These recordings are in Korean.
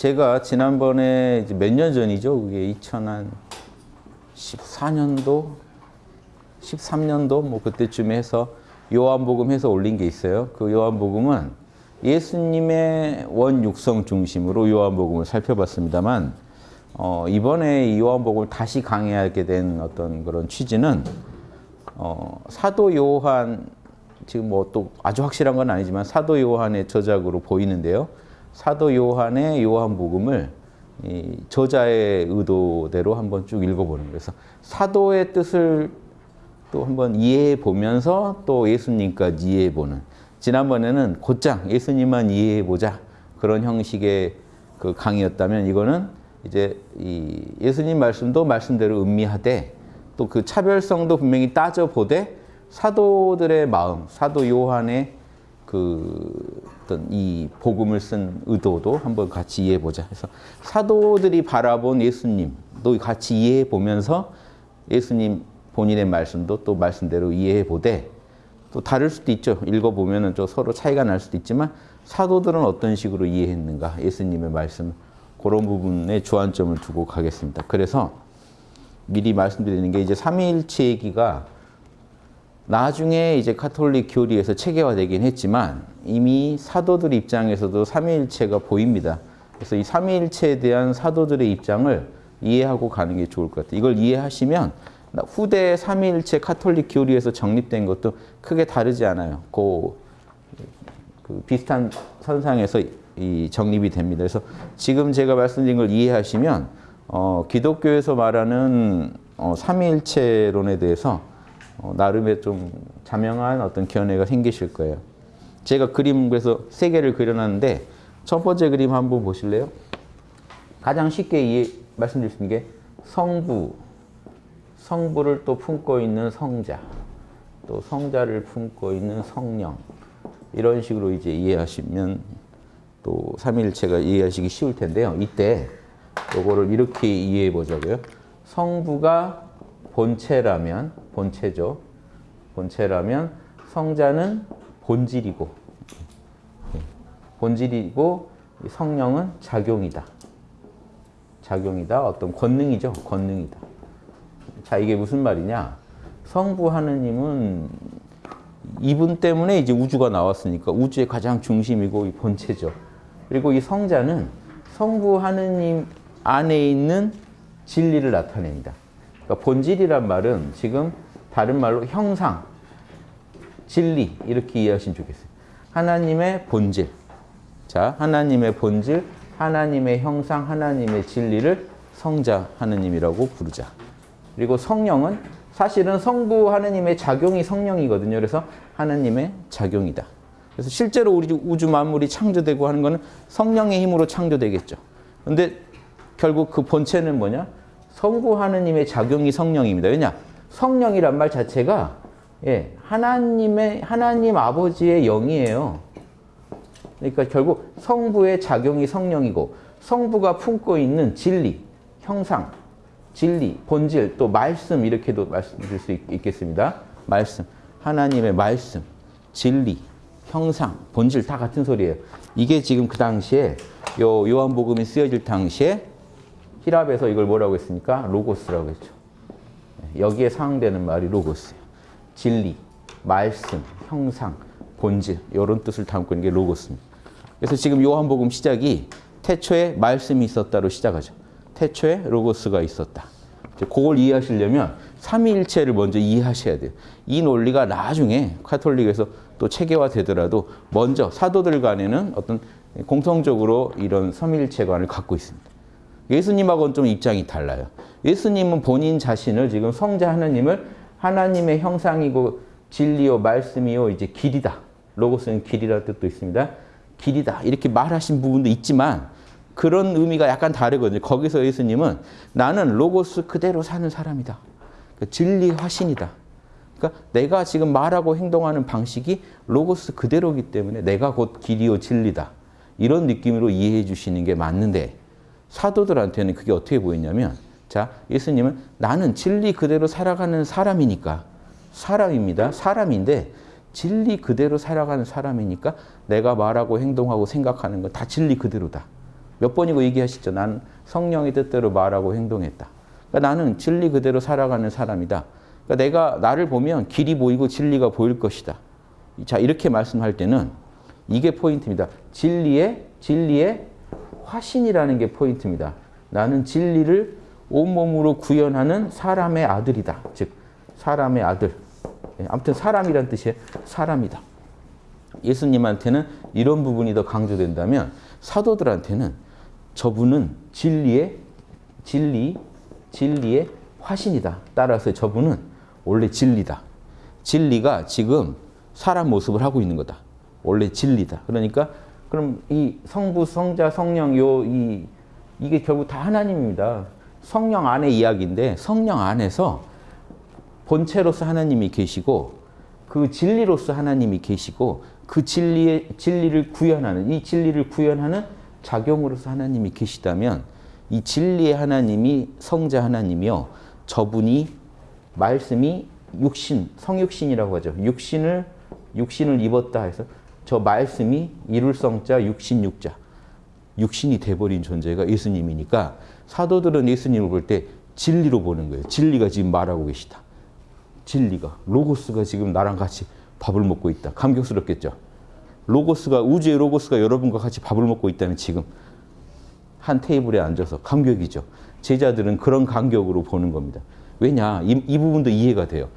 제가 지난번에 몇 년 전이죠. 그게 2014년도, 13년도 뭐 그때쯤에 해서 요한복음 해서 올린 게 있어요. 그 요한복음은 예수님의 원육성 중심으로 요한복음을 살펴봤습니다만 어, 이번에 이 요한복음을 다시 강의하게 된 어떤 그런 취지는 어, 사도 요한 지금 뭐 또 아주 확실한 건 아니지만 사도 요한의 저작으로 보이는데요. 사도 요한의 요한복음을 이 저자의 의도대로 한번 쭉 읽어보는 거예요. 그래서 사도의 뜻을 또 한번 이해해 보면서 또 예수님까지 이해해 보는. 지난번에는 곧장 예수님만 이해해 보자 그런 형식의 그 강의였다면 이거는 이제 이 예수님 말씀도 말씀대로 음미하되 또 그 차별성도 분명히 따져 보되 사도들의 마음, 사도 요한의 그 어떤 이 복음을 쓴 의도도 한번 같이 이해해 보자. 그래서 사도들이 바라본 예수님도 같이 이해해 보면서 예수님 본인의 말씀도 또 말씀대로 이해해 보되 또 다를 수도 있죠. 읽어보면 좀 서로 차이가 날 수도 있지만 사도들은 어떤 식으로 이해했는가 예수님의 말씀 그런 부분에 주안점을 두고 가겠습니다. 그래서 미리 말씀드리는 게 이제 삼위일체 얘기가 나중에 이제 카톨릭 교리에서 체계화되긴 했지만 이미 사도들 입장에서도 삼위일체가 보입니다. 그래서 이 삼위일체에 대한 사도들의 입장을 이해하고 가는 게 좋을 것 같아요. 이걸 이해하시면 후대 삼위일체 카톨릭 교리에서 정립된 것도 크게 다르지 않아요. 그, 그 비슷한 선상에서 이 정립이 됩니다. 그래서 지금 제가 말씀드린 걸 이해하시면 어, 기독교에서 말하는 어, 삼위일체론에 대해서 어, 나름의 좀 자명한 어떤 견해가 생기실 거예요. 제가 그림 그래서 세 개를 그려놨는데 첫 번째 그림 한번 보실래요? 가장 쉽게 이해 말씀드릴 수 있는 게 성부, 성부를 또 품고 있는 성자, 또 성자를 품고 있는 성령 이런 식으로 이제 이해하시면 또 삼일체가 이해하시기 쉬울 텐데요. 이때 요거를 이렇게 이해해 보자고요. 성부가 본체라면 본체죠. 본체라면 성자는 본질이고 본질이고 성령은 작용이다. 작용이다. 어떤 권능이죠. 권능이다. 자, 이게 무슨 말이냐? 성부 하느님은 이분 때문에 이제 우주가 나왔으니까 우주의 가장 중심이고 이 본체죠. 그리고 이 성자는 성부 하느님 안에 있는 진리를 나타냅니다. 그러니까 본질이란 말은 지금 다른 말로 형상, 진리 이렇게 이해하시면 좋겠어요. 하나님의 본질. 자, 하나님의 본질, 하나님의 형상, 하나님의 진리를 성자 하느님이라고 부르자. 그리고 성령은 사실은 성부 하느님의 작용이 성령이거든요. 그래서 하나님의 작용이다. 그래서 실제로 우리 우주 만물이 창조되고 하는 것은 성령의 힘으로 창조되겠죠. 근데 결국 그 본체는 뭐냐? 성부 하느님의 작용이 성령입니다. 왜냐? 성령이란 말 자체가 예, 하나님의 하나님 아버지의 영이에요. 그러니까 결국 성부의 작용이 성령이고 성부가 품고 있는 진리, 형상, 진리, 본질, 또 말씀 이렇게도 말씀드릴 수 있 겠습니다. 말씀, 하나님의 말씀, 진리, 형상, 본질 다 같은 소리예요. 이게 지금 그 당시에 요 요한복음이 쓰여질 당시에 히랍에서 이걸 뭐라고 했습니까? 로고스라고 했죠. 여기에 상응되는 말이 로고스예요. 진리, 말씀, 형상, 본질 이런 뜻을 담고 있는 게 로고스입니다. 그래서 지금 요한복음 시작이 태초에 말씀이 있었다로 시작하죠. 태초에 로고스가 있었다. 그걸 이해하시려면 삼위일체를 먼저 이해하셔야 돼요. 이 논리가 나중에 카톨릭에서 또 체계화되더라도 먼저 사도들 간에는 어떤 공통적으로 이런 삼위일체관을 갖고 있습니다. 예수님하고는 좀 입장이 달라요. 예수님은 본인 자신을 지금 성자 하나님을 하나님의 형상이고 진리요 말씀이요 이제 길이다. 로고스는 길이라는 뜻도 있습니다. 길이다. 이렇게 말하신 부분도 있지만 그런 의미가 약간 다르거든요. 거기서 예수님은 나는 로고스 그대로 사는 사람이다. 그러니까 진리 화신이다. 그러니까 내가 지금 말하고 행동하는 방식이 로고스 그대로기 때문에 내가 곧 길이요 진리다. 이런 느낌으로 이해해 주시는 게 맞는데 사도들한테는 그게 어떻게 보이냐면 자 예수님은 나는 진리 그대로 살아가는 사람이니까 사람입니다. 사람인데 진리 그대로 살아가는 사람이니까 내가 말하고 행동하고 생각하는 건 다 진리 그대로다. 몇 번이고 얘기하시죠. 나는 성령의 뜻대로 말하고 행동했다. 그러니까 나는 진리 그대로 살아가는 사람이다. 그러니까 내가 나를 보면 길이 보이고 진리가 보일 것이다. 자 이렇게 말씀할 때는 이게 포인트입니다. 진리의 진리의 화신이라는 게 포인트입니다. 나는 진리를 온몸으로 구현하는 사람의 아들이다. 즉 사람의 아들. 예, 아무튼 사람이란 뜻이에요. 사람이다. 예수님한테는 이런 부분이 더 강조된다면 사도들한테는 저분은 진리의 진리 진리의 화신이다. 따라서 저분은 원래 진리다. 진리가 지금 사람 모습을 하고 있는 거다. 원래 진리다. 그러니까 그럼 이 성부, 성자, 성령 요 이 이게 결국 다 하나님입니다. 성령 안의 이야기인데 성령 안에서 본체로서 하나님이 계시고 그 진리로서 하나님이 계시고 그 진리의 진리를 구현하는 이 진리를 구현하는 작용으로서 하나님이 계시다면 이 진리의 하나님이 성자 하나님이요 저분이 말씀이 육신 성육신이라고 하죠 육신을 육신을 입었다 해서 저 말씀이 이룰 성자 육신 육자 육신이 돼버린 존재가 예수님이니까 사도들은 예수님을 볼 때 진리로 보는 거예요 진리가 지금 말하고 계시다 진리가 로고스가 지금 나랑 같이 밥을 먹고 있다 감격스럽겠죠 로고스가 우주의 로고스가 여러분과 같이 밥을 먹고 있다면 지금 한 테이블에 앉아서 감격이죠. 제자들은 그런 감격으로 보는 겁니다. 왜냐? 이, 이 부분도 이해가 돼요.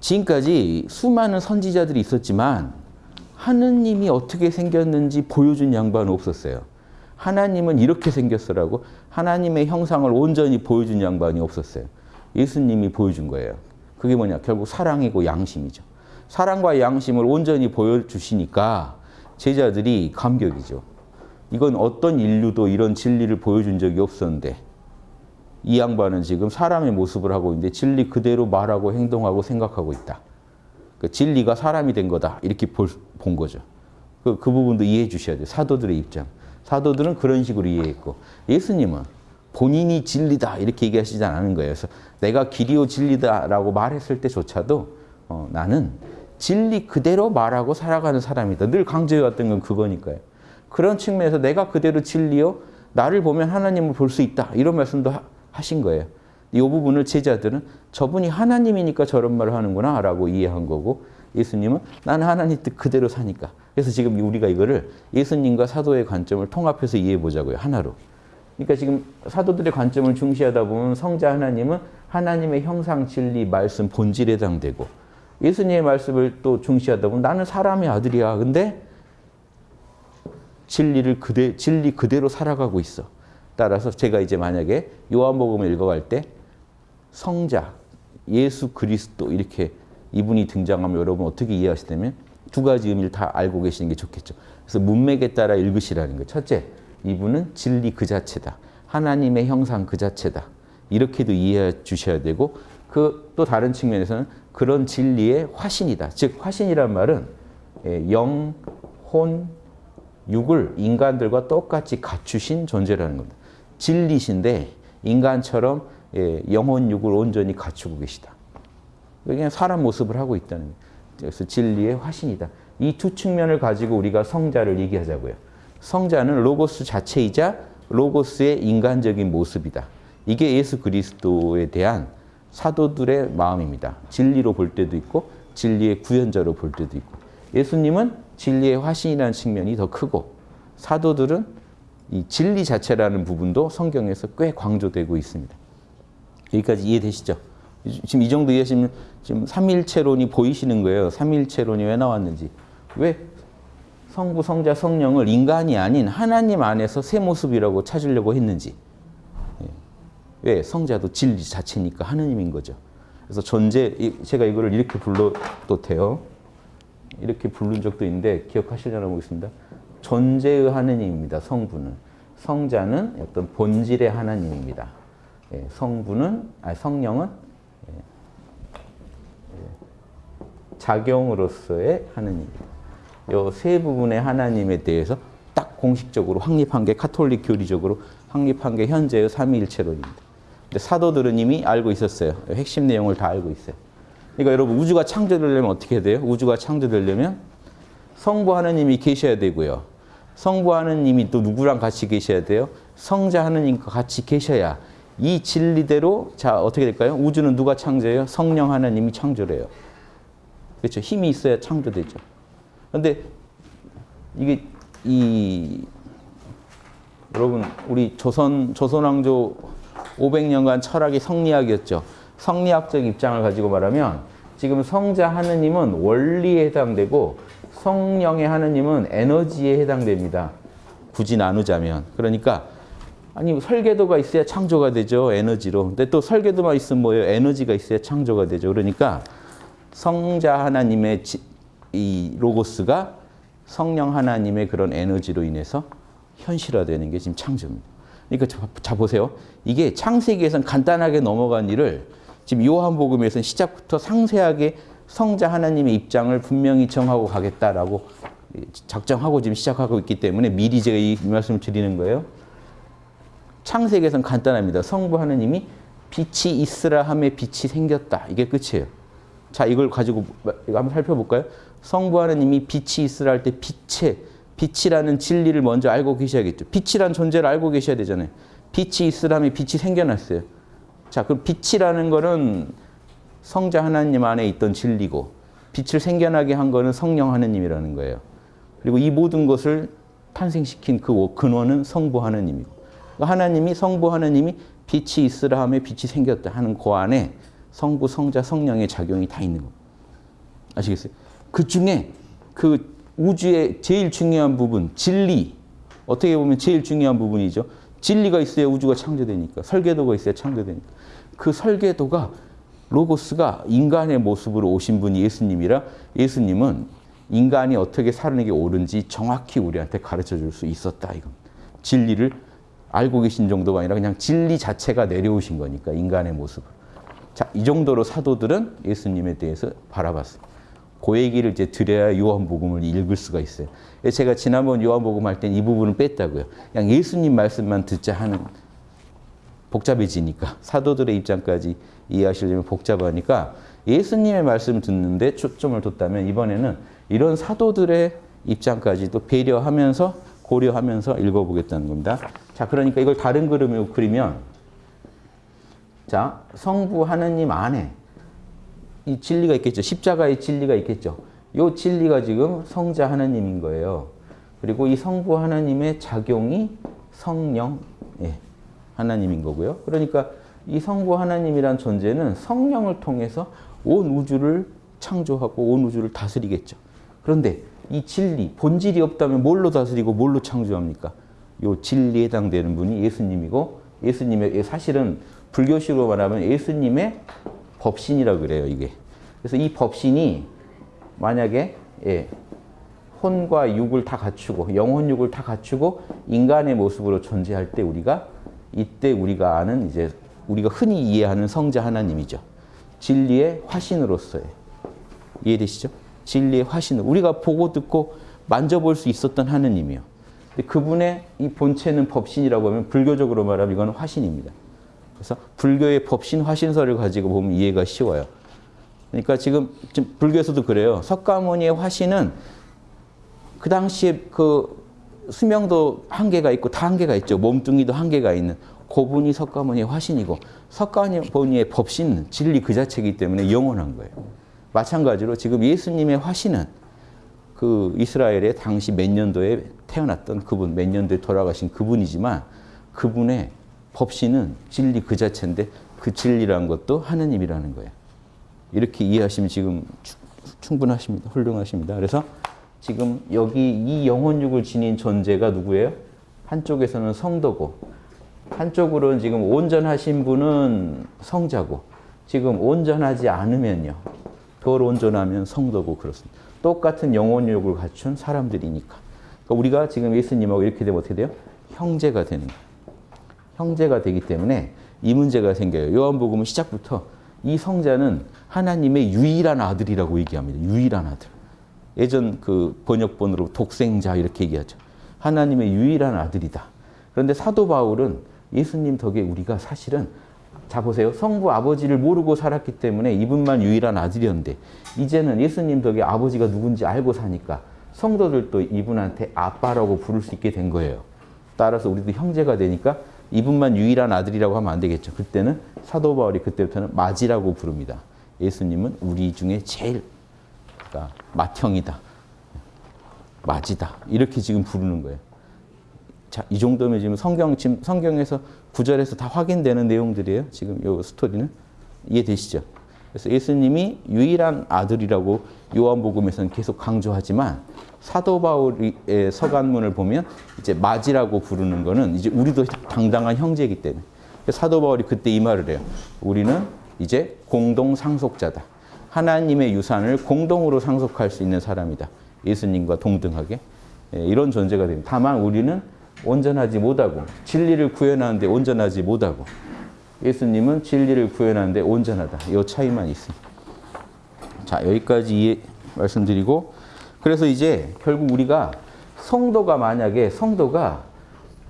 지금까지 수많은 선지자들이 있었지만 하느님이 어떻게 생겼는지 보여준 양반은 없었어요. 하나님은 이렇게 생겼어라고 하나님의 형상을 온전히 보여준 양반이 없었어요. 예수님이 보여준 거예요. 그게 뭐냐? 결국 사랑이고 양심이죠. 사랑과 양심을 온전히 보여주시니까 제자들이 감격이죠. 이건 어떤 인류도 이런 진리를 보여준 적이 없었는데 이 양반은 지금 사람의 모습을 하고 있는데 진리 그대로 말하고 행동하고 생각하고 있다. 그 진리가 사람이 된 거다. 이렇게 볼, 본 거죠. 그, 그 부분도 이해해 주셔야 돼요. 사도들의 입장. 사도들은 그런 식으로 이해했고 예수님은 본인이 진리다 이렇게 얘기하시지 않은 거예요. 그래서 내가 길이요 진리다라고 말했을 때조차도 어, 나는 진리 그대로 말하고 살아가는 사람이다. 늘 강조해왔던 건 그거니까요. 그런 측면에서 내가 그대로 진리요 나를 보면 하나님을 볼 수 있다. 이런 말씀도 하, 하신 거예요. 이 부분을 제자들은 저분이 하나님이니까 저런 말을 하는구나 라고 이해한 거고 예수님은 나는 하나님 뜻 그대로 사니까. 그래서 지금 우리가 이거를 예수님과 사도의 관점을 통합해서 이해해 보자고요. 하나로. 그러니까 지금 사도들의 관점을 중시하다 보면 성자 하나님은 하나님의 형상, 진리, 말씀, 본질에 해당되고 예수님의 말씀을 또 중시하다 보면 나는 사람의 아들이야. 근데 진리를 그대, 진리 그대로 살아가고 있어. 따라서 제가 이제 만약에 요한복음을 읽어갈 때 성자, 예수 그리스도 이렇게 이분이 등장하면 여러분 어떻게 이해하시냐면 두 가지 의미를 다 알고 계시는 게 좋겠죠. 그래서 문맥에 따라 읽으시라는 거예요. 첫째, 이분은 진리 그 자체다. 하나님의 형상 그 자체다. 이렇게도 이해해 주셔야 되고 그 또 다른 측면에서는 그런 진리의 화신이다. 즉 화신이란 말은 예, 영, 혼, 육을 인간들과 똑같이 갖추신 존재라는 겁니다. 진리신데 인간처럼 예, 영혼 육을 온전히 갖추고 계시다. 그냥 사람 모습을 하고 있다는. 그래서 진리의 화신이다. 이 두 측면을 가지고 우리가 성자를 얘기하자고요. 성자는 로고스 자체이자 로고스의 인간적인 모습이다. 이게 예수 그리스도에 대한 사도들의 마음입니다. 진리로 볼 때도 있고 진리의 구현자로 볼 때도 있고 예수님은 진리의 화신이라는 측면이 더 크고 사도들은 이 진리 자체라는 부분도 성경에서 꽤 강조되고 있습니다. 여기까지 이해되시죠? 지금 이 정도 이해하시면 지금 삼일체론이 보이시는 거예요. 삼일체론이 왜 나왔는지. 왜 성부, 성자, 성령을 인간이 아닌 하나님 안에서 새 모습이라고 찾으려고 했는지. 예. 왜? 성자도 진리 자체니까 하느님인 거죠. 그래서 존재, 제가 이거를 이렇게 불러도 돼요. 이렇게 부른 적도 있는데 기억하시려나 보겠습니다. 존재의 하느님입니다. 성부는. 성자는 어떤 본질의 하나님입니다. 예, 성부는, 아니 성령은 예, 예, 작용으로서의 하느님입니다. 이세 부분의 하나님에 대해서 딱 공식적으로 확립한 게 카톨릭 교리적으로 확립한 게 현재의 삼위일체론입니다. 근데 사도들은 이미 알고 있었어요. 핵심 내용을 다 알고 있어요. 그러니까 여러분 우주가 창조되려면 어떻게 돼요? 우주가 창조되려면 성부 하나님이 계셔야 되고요. 성부 하느님이 또 누구랑 같이 계셔야 돼요? 성자 하느님과 같이 계셔야 이 진리대로 자 어떻게 될까요? 우주는 누가 창조해요? 성령 하나님이 창조래요. 그렇죠. 힘이 있어야 창조되죠. 그런데 이게 이 여러분 우리 조선 조선 왕조 500년간 철학이 성리학이었죠. 성리학적 입장을 가지고 말하면 지금 성자 하느님은 원리에 해당되고 성령의 하느님은 에너지에 해당됩니다. 굳이 나누자면 그러니까 아니 설계도가 있어야 창조가 되죠 에너지로. 근데 또 설계도만 있으면 뭐예요? 에너지가 있어야 창조가 되죠. 그러니까 성자 하나님의 지, 이 로고스가 성령 하나님의 그런 에너지로 인해서 현실화되는 게 지금 창조입니다. 그러니까 자, 자 보세요. 이게 창세기에서는 간단하게 넘어간 일을 지금 요한복음에서는 시작부터 상세하게 성자 하나님의 입장을 분명히 정하고 가겠다라고 작정하고 지금 시작하고 있기 때문에 미리 제가 이 말씀을 드리는 거예요. 창세기에서는 간단합니다. 성부 하나님이 빛이 있으라 함에 빛이 생겼다. 이게 끝이에요. 자, 이걸 가지고 이거 한번 살펴볼까요? 성부 하나님이 빛이 있으라 할 때 빛의 빛이라는 진리를 먼저 알고 계셔야겠죠. 빛이라는 존재를 알고 계셔야 되잖아요. 빛이 있으라면 빛이 생겨났어요. 자, 그럼 빛이라는 거는 성자 하나님 안에 있던 진리고 빛을 생겨나게 한 거는 성령 하나님이라는 거예요. 그리고 이 모든 것을 탄생시킨 그 근원은 성부 그러니까 하나님이 성부 하나님이 빛이 있으라 하며 빛이 생겼다 하는 그 안에 성부, 성자, 성령의 작용이 다 있는 겁니다. 아시겠어요? 그 중에 그 우주의 제일 중요한 부분, 진리. 어떻게 보면 제일 중요한 부분이죠. 진리가 있어야 우주가 창조되니까. 설계도가 있어야 창조되니까. 그 설계도가 로고스가 인간의 모습으로 오신 분이 예수님이라 예수님은 인간이 어떻게 사는 게 옳은지 정확히 우리한테 가르쳐 줄 수 있었다. 이건 진리를 알고 계신 정도가 아니라 그냥 진리 자체가 내려오신 거니까 인간의 모습을. 자, 이 정도로 사도들은 예수님에 대해서 바라봤어요. 그 얘기를 이제 드려야 요한복음을 읽을 수가 있어요. 제가 지난번 요한복음 할 땐 이 부분을 뺐다고요. 그냥 예수님 말씀만 듣자 하는 복잡해지니까 사도들의 입장까지 이해하시려면 복잡하니까 예수님의 말씀 듣는데 초점을 뒀다면 이번에는 이런 사도들의 입장까지도 배려하면서 고려하면서 읽어보겠다는 겁니다. 자, 그러니까 이걸 다른 그림으로 그리면 자, 성부 하느님 안에 이 진리가 있겠죠. 십자가의 진리가 있겠죠. 이 진리가 지금 성자 하나님인 거예요. 그리고 이 성부 하나님의 작용이 성령 예, 하나님인 거고요. 그러니까 이 성부 하나님이란 존재는 성령을 통해서 온 우주를 창조하고 온 우주를 다스리겠죠. 그런데 이 진리, 본질이 없다면 뭘로 다스리고 뭘로 창조합니까? 요 진리에 해당되는 분이 예수님이고 예수님의 사실은 불교식으로 말하면 예수님의 법신이라고 그래요, 이게. 그래서 이 법신이 만약에 예, 혼과 육을 다 갖추고 영혼 육을 다 갖추고 인간의 모습으로 존재할 때 우리가 이때 우리가 아는 이제 우리가 흔히 이해하는 성자 하나님이죠. 진리의 화신으로서의 이해되시죠? 진리의 화신 우리가 보고 듣고 만져볼 수 있었던 하느님이요. 그분의 이 본체는 법신이라고 하면 불교적으로 말하면 이건 화신입니다. 그래서 불교의 법신 화신설을 가지고 보면 이해가 쉬워요. 그러니까 지금, 지금 불교에서도 그래요. 석가모니의 화신은 그 당시에 그 수명도 한계가 있고 다 한계가 있죠. 몸뚱이도 한계가 있는 고분이 석가모니의 화신이고 석가모니의 법신은 진리 그 자체이기 때문에 영원한 거예요. 마찬가지로 지금 예수님의 화신은 그 이스라엘의 당시 몇 년도에 태어났던 그분, 몇 년도에 돌아가신 그분이지만 그분의 법신은 진리 그 자체인데 그 진리라는 것도 하느님이라는 거예요. 이렇게 이해하시면 지금 충분하십니다. 훌륭하십니다. 그래서 지금 여기 이 영혼육을 지닌 존재가 누구예요? 한쪽에서는 성도고 한쪽으로는 지금 온전하신 분은 성자고 지금 온전하지 않으면요. 덜 온전하면 성도고 그렇습니다. 똑같은 영혼육을 갖춘 사람들이니까. 그러니까 우리가 지금 예수님하고 이렇게 되면 어떻게 돼요? 형제가 되는 거예요. 형제가 되기 때문에 이 문제가 생겨요. 요한복음은 시작부터 이 성자는 하나님의 유일한 아들이라고 얘기합니다. 유일한 아들. 예전 그 번역본으로 독생자 이렇게 얘기하죠. 하나님의 유일한 아들이다. 그런데 사도 바울은 예수님 덕에 우리가 사실은 자 보세요. 성부 아버지를 모르고 살았기 때문에 이분만 유일한 아들이었는데 이제는 예수님 덕에 아버지가 누군지 알고 사니까 성도들도 이분한테 아빠라고 부를 수 있게 된 거예요. 따라서 우리도 형제가 되니까 이분만 유일한 아들이라고 하면 안 되겠죠. 그때는 사도 바울이 그때부터는 마지라고 부릅니다. 예수님은 우리 중에 제일 그러니까 맏형이다. 마지다. 이렇게 지금 부르는 거예요. 자, 이 정도면 지금 성경 성경에서 구절에서 다 확인되는 내용들이에요. 지금 이 스토리는 이해되시죠? 그래서 예수님이 유일한 아들이라고 요한복음에서는 계속 강조하지만 사도 바울의 서간문을 보면 이제 마지라고 부르는 거는 이제 우리도 당당한 형제이기 때문에 사도 바울이 그때 이 말을 해요. 우리는 이제 공동 상속자다. 하나님의 유산을 공동으로 상속할 수 있는 사람이다. 예수님과 동등하게 예, 이런 존재가 됩니다. 다만 우리는 온전하지 못하고 진리를 구현하는데 온전하지 못하고 예수님은 진리를 구현하는데 온전하다. 이 차이만 있습니다. 자 여기까지 말씀드리고 그래서 이제 결국 우리가 성도가 만약에 성도가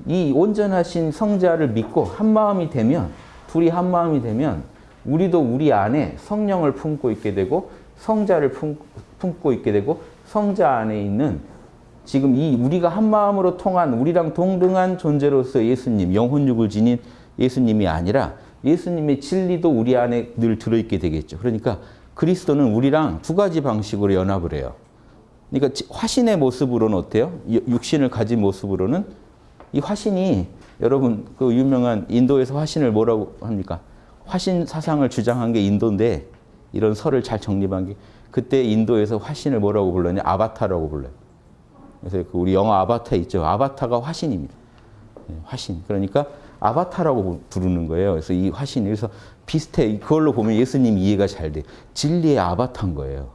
이 온전하신 성자를 믿고 한 마음이 되면 둘이 한 마음이 되면 우리도 우리 안에 성령을 품고 있게 되고 성자를 품, 품고 있게 되고 성자 안에 있는 지금 이 우리가 한 마음으로 통한 우리랑 동등한 존재로서 예수님 영혼육을 지닌 예수님이 아니라 예수님의 진리도 우리 안에 늘 들어있게 되겠죠. 그러니까 그리스도는 우리랑 두 가지 방식으로 연합을 해요. 그러니까 화신의 모습으로는 어때요? 육신을 가진 모습으로는 이 화신이 여러분 그 유명한 인도에서 화신을 뭐라고 합니까? 화신 사상을 주장한 게 인도인데 이런 설을 잘 정립한 게 그때 인도에서 화신을 뭐라고 불렀냐? 아바타라고 불러요. 그래서 그 우리 영화 아바타 있죠. 아바타가 화신입니다. 네, 화신. 그러니까 아바타라고 부르는 거예요. 그래서 이 화신, 그래서 비슷해. 그걸로 보면 예수님 이해가 잘 돼. 진리의 아바타인 거예요.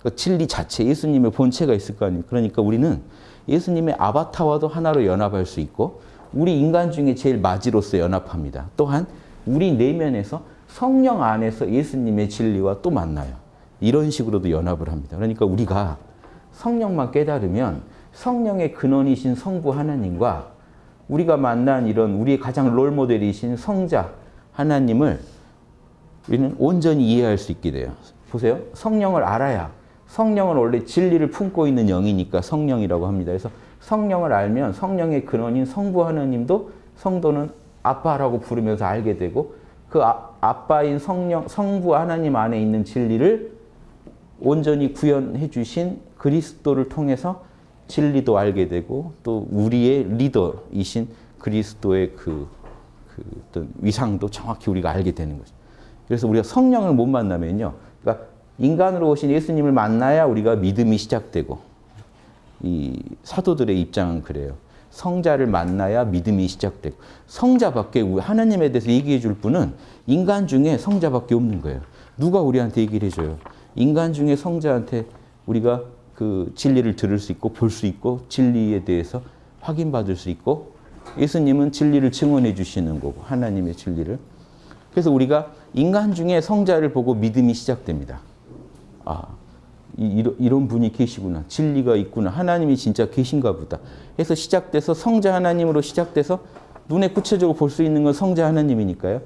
그러니까 진리 자체, 예수님의 본체가 있을 거 아니에요. 그러니까 우리는 예수님의 아바타와도 하나로 연합할 수 있고, 우리 인간 중에 제일 마지로서 연합합니다. 또한 우리 내면에서 성령 안에서 예수님의 진리와 또 만나요. 이런 식으로도 연합을 합니다. 그러니까 우리가 성령만 깨달으면 성령의 근원이신 성부 하나님과 우리가 만난 이런 우리의 가장 롤모델이신 성자 하나님을 우리는 온전히 이해할 수 있게 돼요. 보세요. 성령을 알아야 성령은 원래 진리를 품고 있는 영이니까 성령이라고 합니다. 그래서 성령을 알면 성령의 근원인 성부 하나님도 성도는 아빠라고 부르면서 알게 되고 그 아, 아빠인 성령 성부 하나님 안에 있는 진리를 온전히 구현해 주신 그리스도를 통해서 진리도 알게 되고 또 우리의 리더이신 그리스도의 그, 그 어떤 위상도 정확히 우리가 알게 되는 거죠. 그래서 우리가 성령을 못 만나면요. 그러니까 인간으로 오신 예수님을 만나야 우리가 믿음이 시작되고 이 사도들의 입장은 그래요. 성자를 만나야 믿음이 시작되고 성자밖에 하나님에 대해서 얘기해 줄 분은 인간 중에 성자밖에 없는 거예요. 누가 우리한테 얘기를 해줘요? 인간 중에 성자한테 우리가 그 진리를 들을 수 있고 볼 수 있고 진리에 대해서 확인받을 수 있고 예수님은 진리를 증언해 주시는 거고 하나님의 진리를 그래서 우리가 인간 중에 성자를 보고 믿음이 시작됩니다. 아 이, 이런 분이 계시구나 진리가 있구나 하나님이 진짜 계신가 보다 해서 시작돼서 성자 하나님으로 시작돼서 눈에 구체적으로 볼 수 있는 건 성자 하나님이니까요.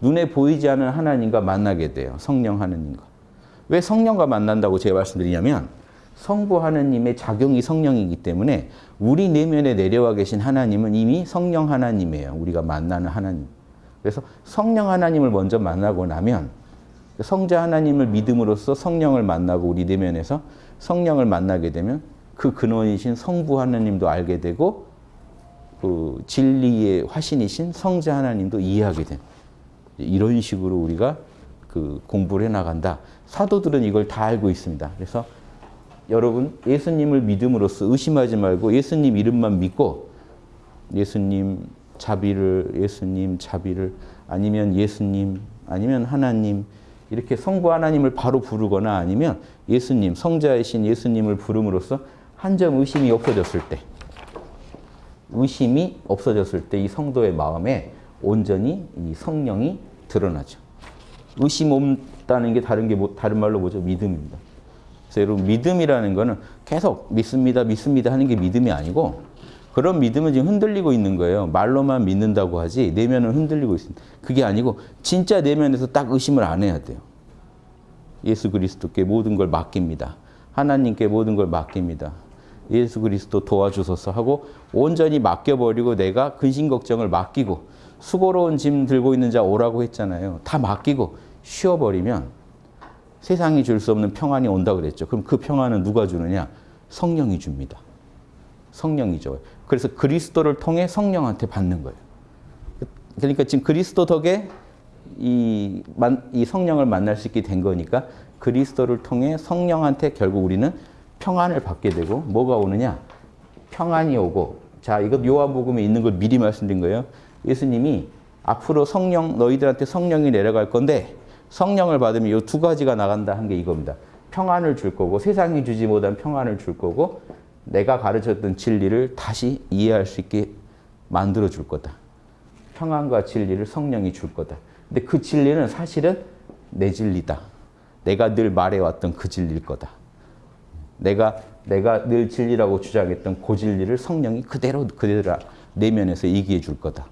눈에 보이지 않은 하나님과 만나게 돼요. 성령 하나님과. 왜 성령과 만난다고 제가 말씀드리냐면 성부 하나님의 작용이 성령이기 때문에 우리 내면에 내려와 계신 하나님은 이미 성령 하나님이에요. 우리가 만나는 하나님. 그래서 성령 하나님을 먼저 만나고 나면 성자 하나님을 믿음으로써 성령을 만나고 우리 내면에서 성령을 만나게 되면 그 근원이신 성부 하나님도 알게 되고 그 진리의 화신이신 성자 하나님도 이해하게 된 이런 식으로 우리가 그 공부를 해 나간다. 사도들은 이걸 다 알고 있습니다. 그래서 여러분 예수님을 믿음으로써 의심하지 말고 예수님 이름만 믿고 예수님 자비를 예수님 자비를 아니면 예수님 아니면 하나님 이렇게 성부 하나님을 바로 부르거나 아니면 예수님 성자이신 예수님을 부름으로써 한 점 의심이 없어졌을 때 의심이 없어졌을 때 이 성도의 마음에 온전히 이 성령이 드러나죠. 의심 없다는 게 다른 게 뭐, 다른 말로 뭐죠? 믿음입니다. 그래서 여러분 믿음이라는 거는 계속 믿습니다, 믿습니다 하는 게 믿음이 아니고 그런 믿음은 지금 흔들리고 있는 거예요. 말로만 믿는다고 하지 내면은 흔들리고 있습니다. 그게 아니고 진짜 내면에서 딱 의심을 안 해야 돼요. 예수 그리스도께 모든 걸 맡깁니다. 하나님께 모든 걸 맡깁니다. 예수 그리스도 도와주소서 하고 온전히 맡겨버리고 내가 근심 걱정을 맡기고 수고로운 짐 들고 있는 자 오라고 했잖아요. 다 맡기고 쉬어버리면 세상이 줄 수 없는 평안이 온다 그랬죠. 그럼 그 평안은 누가 주느냐? 성령이 줍니다. 성령이 줘요. 그래서 그리스도를 통해 성령한테 받는 거예요. 그러니까 지금 그리스도 덕에 이, 만, 이 성령을 만날 수 있게 된 거니까 그리스도를 통해 성령한테 결국 우리는 평안을 받게 되고 뭐가 오느냐? 평안이 오고 자 이것 요한복음에 있는 걸 미리 말씀드린 거예요. 예수님이 앞으로 성령 너희들한테 성령이 내려갈 건데 성령을 받으면 이 두 가지가 나간다 한 게 이겁니다. 평안을 줄 거고 세상이 주지 못한 평안을 줄 거고 내가 가르쳤던 진리를 다시 이해할 수 있게 만들어 줄 거다. 평안과 진리를 성령이 줄 거다. 근데 그 진리는 사실은 내 진리다. 내가 늘 말해왔던 그 진리일 거다. 내가 내가 늘 진리라고 주장했던 그 진리를 성령이 그대로 그대로 내면에서 얘기해 줄 거다.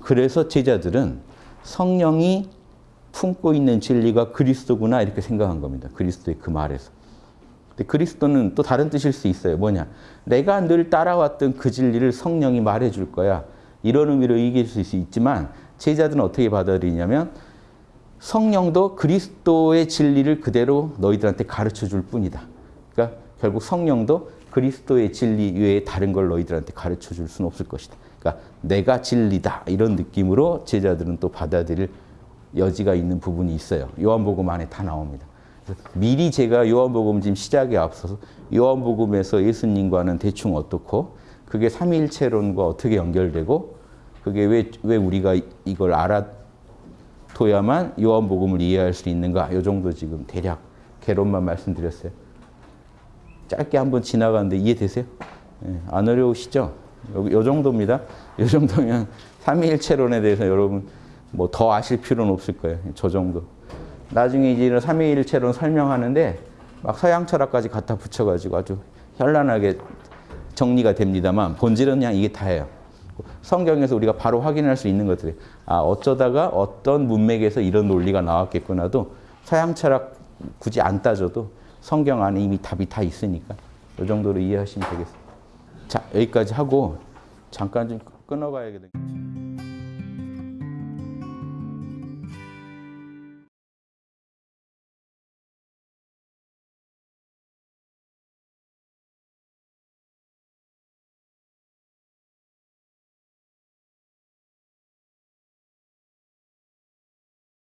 그래서 제자들은 성령이 품고 있는 진리가 그리스도구나 이렇게 생각한 겁니다. 그리스도의 그 말에서. 근데 그리스도는 또 다른 뜻일 수 있어요. 뭐냐? 내가 늘 따라왔던 그 진리를 성령이 말해 줄 거야. 이런 의미로 얘기할 수 있지만 제자들은 어떻게 받아들이냐면 성령도 그리스도의 진리를 그대로 너희들한테 가르쳐 줄 뿐이다. 그러니까 결국 성령도 그리스도의 진리 외에 다른 걸 너희들한테 가르쳐 줄 수는 없을 것이다. 그러니까 내가 진리다 이런 느낌으로 제자들은 또 받아들일 여지가 있는 부분이 있어요. 요한복음 안에 다 나옵니다. 미리 제가 요한복음 지금 시작에 앞서서 요한복음에서 예수님과는 대충 어떻고 그게 삼위일체론과 어떻게 연결되고 그게 왜, 왜 우리가 이걸 알아둬야만 요한복음을 이해할 수 있는가 요 정도 지금 대략 개론만 말씀드렸어요. 짧게 한번 지나가는데 이해되세요? 예, 안 어려우시죠? 요, 요 정도입니다. 요 정도면 삼위일체론에 대해서 여러분 뭐 더 아실 필요는 없을 거예요. 저 정도. 나중에 이제 삼위일체론 설명하는데 막 서양 철학까지 갖다 붙여가지고 아주 현란하게 정리가 됩니다만 본질은 그냥 이게 다예요. 성경에서 우리가 바로 확인할 수 있는 것들이 아 어쩌다가 어떤 문맥에서 이런 논리가 나왔겠구나도 서양 철학 굳이 안 따져도 성경 안에 이미 답이 다 있으니까 이 정도로 이해하시면 되겠습니다. 자 여기까지 하고 잠깐 좀 끊어가야겠네요.